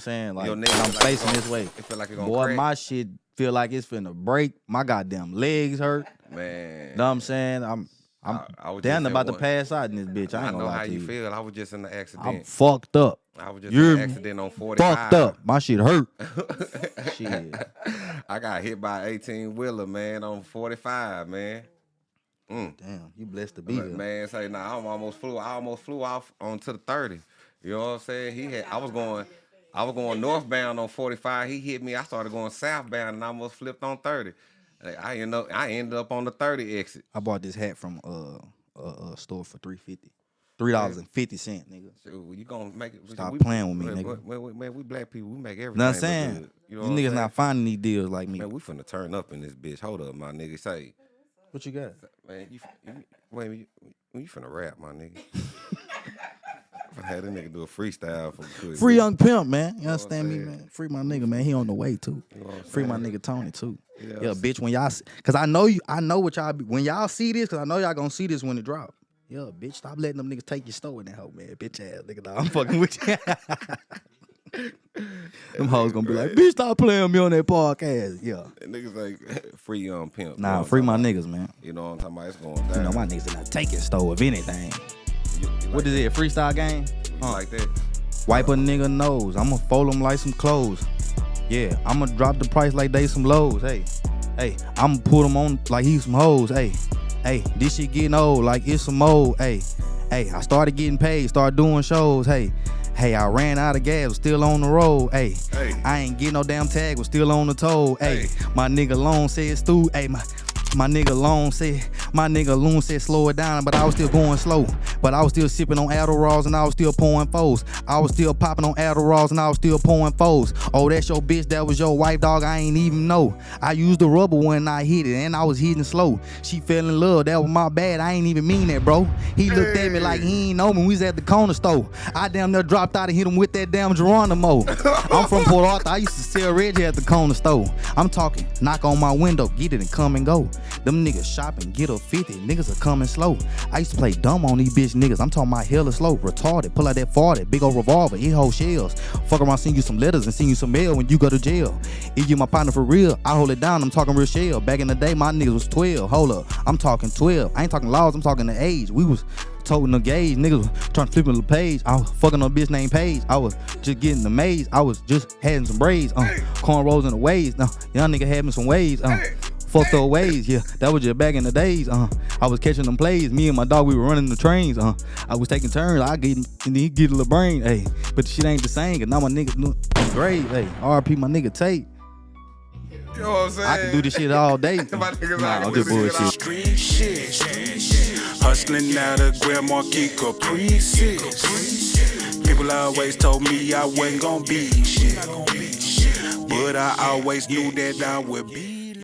saying like Your I'm like facing this way. It feel like it gonna Boy, crack. my shit feel like it's finna break. My goddamn legs hurt. man. Know what I'm saying? I'm I'm I- I was down about to pass out in this bitch. I I ain't know how you you. feel. I was just in the I'm accident. fucked up. I was just You're in an accident on 45. Fucked up. My shit hurt. shit. I got hit by 18 wheeler, man, on 45, man. Mm. Damn, you blessed to be here. man, say nah, I almost flew. I almost flew off onto the 30. You know what I'm saying? He had. I was going. I was going northbound on 45. He hit me. I started going southbound and I almost flipped on 30. I ended up. I ended up on the 30 exit. I bought this hat from uh a, a store for three fifty. Three dollars and fifty cent, nigga. So you gonna make it? Stop we, playing with me, man, nigga. Man, man, man, we black people. We make everything. Know what I'm saying? You know These what niggas saying? not finding these deals like me. Man, we finna turn up in this bitch. Hold up, my nigga. Say, What you got? man, you, you wait, you, you finna rap, my nigga. Had a nigga do a freestyle for quick. Free young pimp, man. You understand me, man? Free my nigga, man. He on the way too. You know Free my nigga Tony too. Yeah, Yeah, bitch. When y'all, s- cause I know you, I know what y'all be. When y'all see this, cause I know y'all gonna see this when it drop. Yeah, bitch. Stop letting them niggas take your store in that hoe, man. Bitch ass nigga. Nah, I'm fucking with you. them hoes gonna be like, bitch, stop playing me on that podcast. Yeah. That niggas like free young pimp. Nah, free my niggas, man. You know what I'm talking about? It's going down. You know my niggas are not taking store if anything. You What like is it? A freestyle game? Huh. like that? Wipe a nigga nose. I'ma fold them like some clothes. Yeah, I'ma drop the price like they some lows. Hey, hey, I'ma put them on like he some hoes. Hey, hey, this shit getting old like it's some old. Hey, hey, I started getting paid, started doing shows. Hey, hey, I ran out of gas, was still on the road. Hey, Hey. I ain't get no damn tag, was still on the toll. Hey, my nigga Long said stu. Hey, my my nigga Long said, my nigga Loon said slow it down, but I was still going slow. But I was still sipping on Adderalls and I was still pouring foes. I was still popping on Adderalls and I was still pouring foes. Oh, that's your bitch, that was your wife, dog, I ain't even know. I used the rubber when I hit it and I was hitting slow. She fell in love, that was my bad, I ain't even mean that, bro. He looked at me like he ain't know me, we was at the corner store. I damn near dropped out and hit him with that damn Geronimo. I'm from Port Arthur, I used to sell Reggie at the corner store. I'm talking, knock on my window, get it and come and go. Them niggas shopping, get up 50, niggas are coming slow. I used to play dumb on these bitch niggas, I'm talking about hella slow, retarded, pull out that 40, big old revolver, it hold shells. Fuck around, send you some letters and send you some mail when you go to jail. If you my partner for real, I hold it down, I'm talking real shell. Back in the day, my niggas was 12, hold up, I'm talking 12. I ain't talking laws, I'm talking the age. We was toting the gauge, niggas was trying to flip the page. I was fucking on a bitch named Paige. I was just getting the maze. I was just having some braids, uh, cornrows in the waves. Now, young nigga having some waves, uh, fucked up ways, yeah. That was just back in the days, uh. I was catching them plays. Me and my dog, we were running the trains, uh. I was taking turns. I get, and he get a little brain, hey. But the shit ain't the same, cause now my nigga great, hey. RP my nigga Tate. You know what I'm saying? I can do this shit all day. My niggas nah, I'm just bullshit. Street shit. Hustling out of Grand Marquis Caprices. People always told me I wasn't gonna be shit. But I always knew that I would be